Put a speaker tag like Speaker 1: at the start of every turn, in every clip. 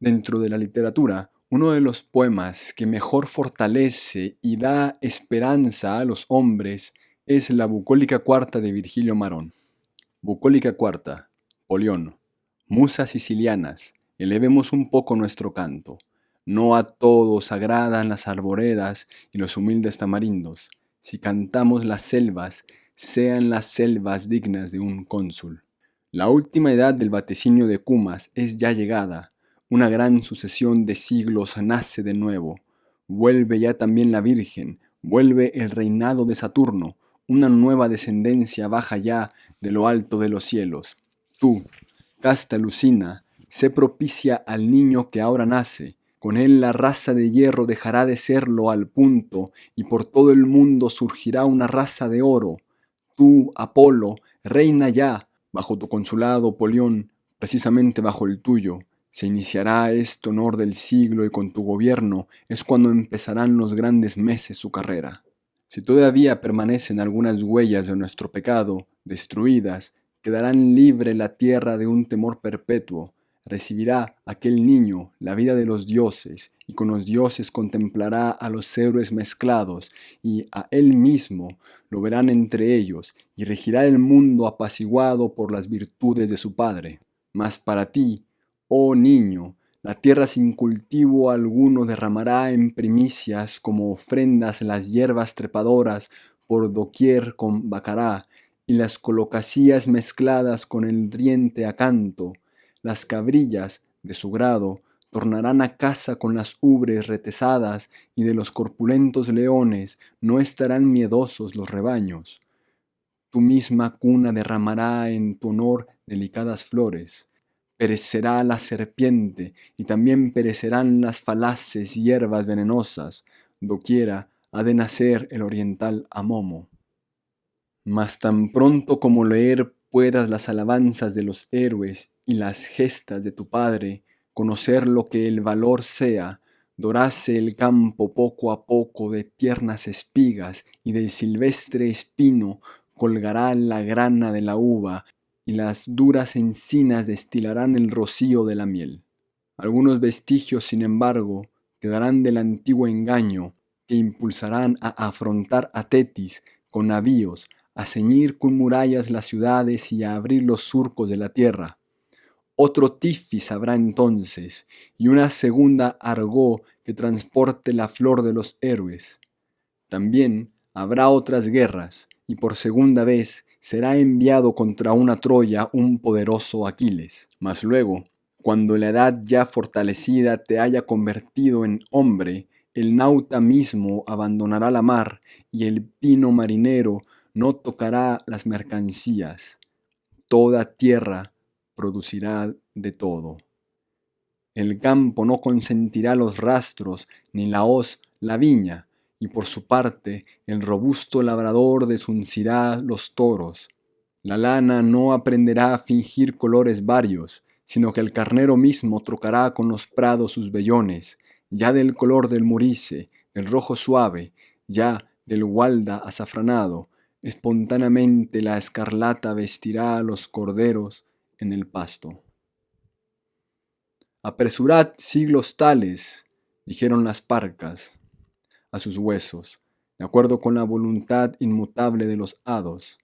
Speaker 1: Dentro de la literatura, uno de los poemas que mejor fortalece y da esperanza a los hombres es la bucólica cuarta de Virgilio Marón. Bucólica cuarta, Polión. Musas sicilianas, elevemos un poco nuestro canto. No a todos agradan las arboredas y los humildes tamarindos. Si cantamos las selvas, sean las selvas dignas de un cónsul. La última edad del vaticinio de Cumas es ya llegada, una gran sucesión de siglos nace de nuevo. Vuelve ya también la Virgen, vuelve el reinado de Saturno, una nueva descendencia baja ya de lo alto de los cielos. Tú, casta Lucina, sé propicia al niño que ahora nace, con él la raza de hierro dejará de serlo al punto, y por todo el mundo surgirá una raza de oro. Tú, Apolo, reina ya, bajo tu consulado, Polión, precisamente bajo el tuyo, se iniciará este honor del siglo y con tu gobierno es cuando empezarán los grandes meses su carrera. Si todavía permanecen algunas huellas de nuestro pecado, destruidas, quedarán libre la tierra de un temor perpetuo, recibirá aquel niño la vida de los dioses, y con los dioses contemplará a los héroes mezclados, y a él mismo lo verán entre ellos, y regirá el mundo apaciguado por las virtudes de su Padre. Mas para ti, Oh niño, la tierra sin cultivo alguno derramará en primicias como ofrendas las hierbas trepadoras por doquier con bacará, y las colocacías mezcladas con el riente acanto, las cabrillas, de su grado, tornarán a casa con las ubres retesadas, y de los corpulentos leones no estarán miedosos los rebaños. Tu misma cuna derramará en tu honor delicadas flores perecerá la serpiente y también perecerán las falaces hierbas venenosas, doquiera ha de nacer el oriental Amomo. Mas tan pronto como leer puedas las alabanzas de los héroes y las gestas de tu padre, conocer lo que el valor sea, dorase el campo poco a poco de tiernas espigas y del silvestre espino colgará la grana de la uva y las duras encinas destilarán el rocío de la miel. Algunos vestigios, sin embargo, quedarán del antiguo engaño que impulsarán a afrontar a Tetis con navíos, a ceñir con murallas las ciudades y a abrir los surcos de la tierra. Otro Tifis habrá entonces, y una segunda Argó que transporte la flor de los héroes. También habrá otras guerras, y por segunda vez será enviado contra una Troya un poderoso Aquiles. Mas luego, cuando la edad ya fortalecida te haya convertido en hombre, el nauta mismo abandonará la mar y el pino marinero no tocará las mercancías. Toda tierra producirá de todo. El campo no consentirá los rastros, ni la hoz la viña, y por su parte el robusto labrador desuncirá los toros. La lana no aprenderá a fingir colores varios, sino que el carnero mismo trocará con los prados sus vellones, ya del color del murice, del rojo suave, ya del gualda azafranado, espontáneamente la escarlata vestirá a los corderos en el pasto. Apresurad siglos tales, dijeron las parcas, a sus huesos, de acuerdo con la voluntad inmutable de los hados.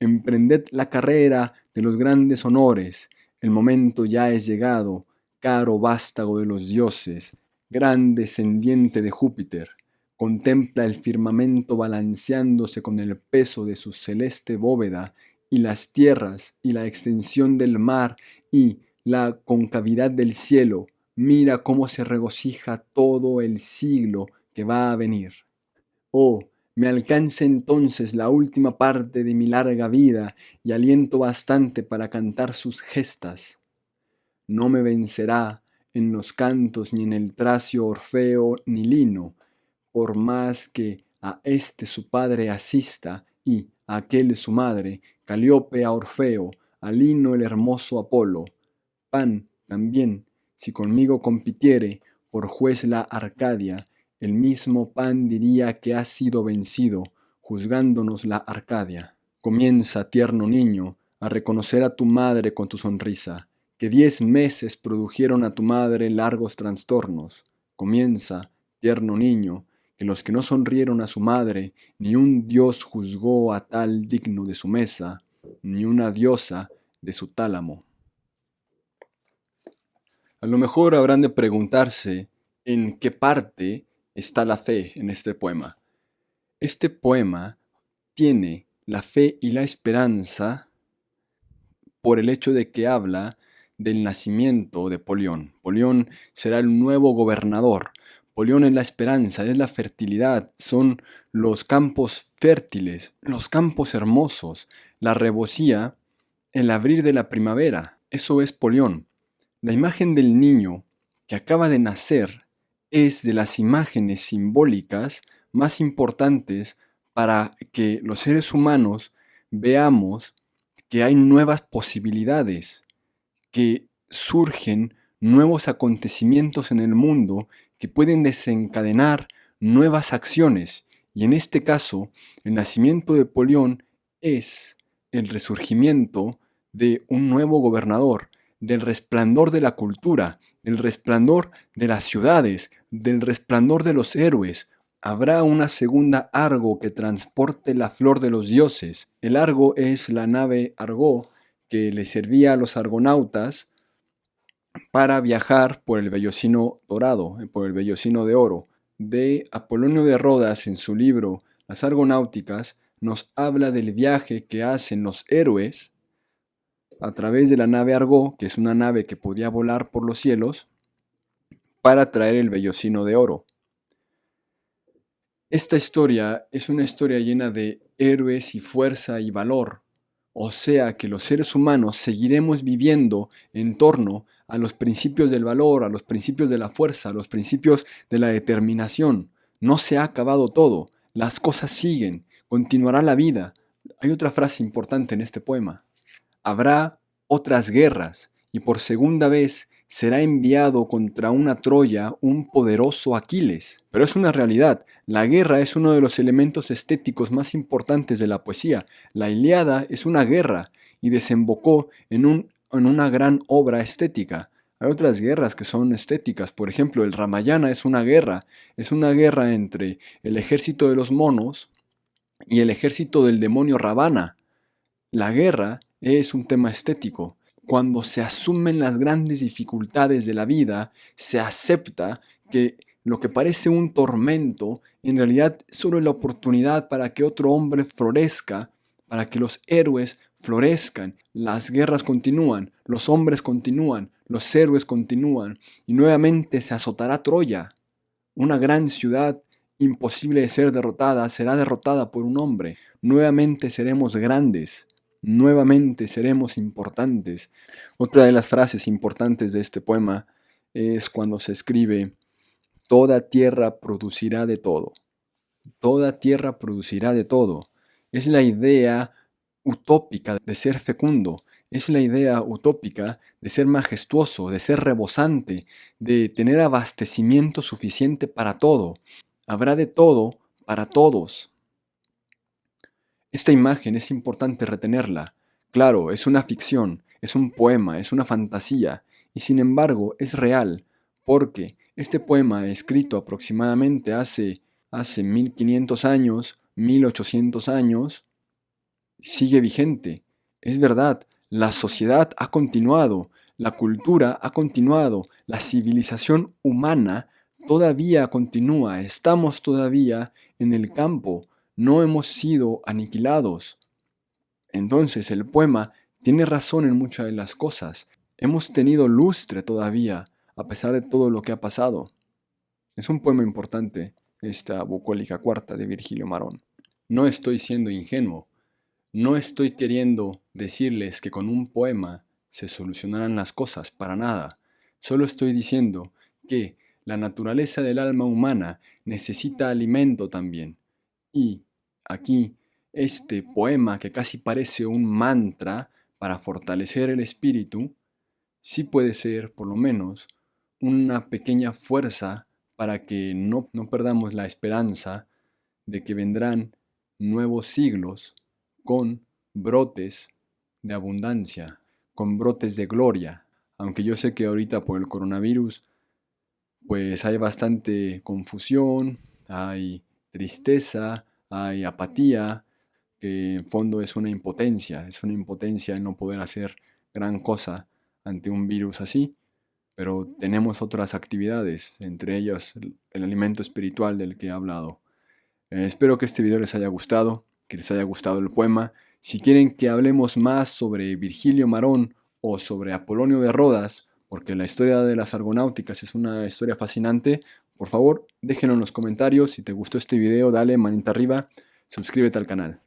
Speaker 1: Emprended la carrera de los grandes honores, el momento ya es llegado, caro vástago de los dioses, gran descendiente de Júpiter, contempla el firmamento balanceándose con el peso de su celeste bóveda, y las tierras, y la extensión del mar, y la concavidad del cielo, mira cómo se regocija todo el siglo que va a venir. Oh, me alcance entonces la última parte de mi larga vida y aliento bastante para cantar sus gestas. No me vencerá en los cantos ni en el tracio Orfeo ni Lino, por más que a este su padre asista y a aquel su madre, Caliope a Orfeo, a Lino el hermoso Apolo. Pan también, si conmigo compitiere, por juez la Arcadia, el mismo pan diría que ha sido vencido, juzgándonos la Arcadia. Comienza, tierno niño, a reconocer a tu madre con tu sonrisa, que diez meses produjeron a tu madre largos trastornos. Comienza, tierno niño, que los que no sonrieron a su madre, ni un dios juzgó a tal digno de su mesa, ni una diosa de su tálamo. A lo mejor habrán de preguntarse en qué parte está la fe en este poema. Este poema tiene la fe y la esperanza por el hecho de que habla del nacimiento de Polión. Polión será el nuevo gobernador. Polión es la esperanza, es la fertilidad, son los campos fértiles, los campos hermosos, la rebocía, el abrir de la primavera. Eso es Polión. La imagen del niño que acaba de nacer es de las imágenes simbólicas más importantes para que los seres humanos veamos que hay nuevas posibilidades, que surgen nuevos acontecimientos en el mundo que pueden desencadenar nuevas acciones. Y en este caso, el nacimiento de Polión es el resurgimiento de un nuevo gobernador, del resplandor de la cultura, del resplandor de las ciudades, del resplandor de los héroes. Habrá una segunda Argo que transporte la flor de los dioses. El Argo es la nave Argo que le servía a los argonautas para viajar por el vellocino dorado, por el vellocino de oro. De Apolonio de Rodas en su libro Las Argonáuticas nos habla del viaje que hacen los héroes a través de la nave Argo, que es una nave que podía volar por los cielos, para traer el vellocino de oro. Esta historia es una historia llena de héroes y fuerza y valor, o sea que los seres humanos seguiremos viviendo en torno a los principios del valor, a los principios de la fuerza, a los principios de la determinación. No se ha acabado todo, las cosas siguen, continuará la vida. Hay otra frase importante en este poema habrá otras guerras, y por segunda vez será enviado contra una Troya un poderoso Aquiles. Pero es una realidad, la guerra es uno de los elementos estéticos más importantes de la poesía. La Iliada es una guerra y desembocó en, en una gran obra estética. Hay otras guerras que son estéticas, por ejemplo, el Ramayana es una guerra, es una guerra entre el ejército de los monos y el ejército del demonio Ravana. La guerra es un tema estético. Cuando se asumen las grandes dificultades de la vida, se acepta que lo que parece un tormento, en realidad solo es la oportunidad para que otro hombre florezca, para que los héroes florezcan. Las guerras continúan, los hombres continúan, los héroes continúan, y nuevamente se azotará Troya. Una gran ciudad imposible de ser derrotada será derrotada por un hombre. Nuevamente seremos grandes nuevamente seremos importantes. Otra de las frases importantes de este poema es cuando se escribe, toda tierra producirá de todo. Toda tierra producirá de todo. Es la idea utópica de ser fecundo, es la idea utópica de ser majestuoso, de ser rebosante, de tener abastecimiento suficiente para todo. Habrá de todo para todos. Esta imagen es importante retenerla. Claro, es una ficción, es un poema, es una fantasía, y sin embargo es real, porque este poema escrito aproximadamente hace, hace 1500 años, 1800 años, sigue vigente. Es verdad, la sociedad ha continuado, la cultura ha continuado, la civilización humana todavía continúa, estamos todavía en el campo no hemos sido aniquilados. Entonces el poema tiene razón en muchas de las cosas. Hemos tenido lustre todavía, a pesar de todo lo que ha pasado. Es un poema importante, esta bucólica cuarta de Virgilio Marón. No estoy siendo ingenuo. No estoy queriendo decirles que con un poema se solucionarán las cosas, para nada. Solo estoy diciendo que la naturaleza del alma humana necesita alimento también, y aquí, este poema que casi parece un mantra para fortalecer el espíritu, sí puede ser, por lo menos, una pequeña fuerza para que no, no perdamos la esperanza de que vendrán nuevos siglos con brotes de abundancia, con brotes de gloria. Aunque yo sé que ahorita por el coronavirus, pues hay bastante confusión, hay tristeza, hay apatía, que en fondo es una impotencia, es una impotencia en no poder hacer gran cosa ante un virus así, pero tenemos otras actividades, entre ellas el, el alimento espiritual del que he hablado. Eh, espero que este video les haya gustado, que les haya gustado el poema. Si quieren que hablemos más sobre Virgilio Marón o sobre Apolonio de Rodas, porque la historia de las argonáuticas es una historia fascinante, por favor déjenlo en los comentarios. Si te gustó este video, dale manita arriba, suscríbete al canal.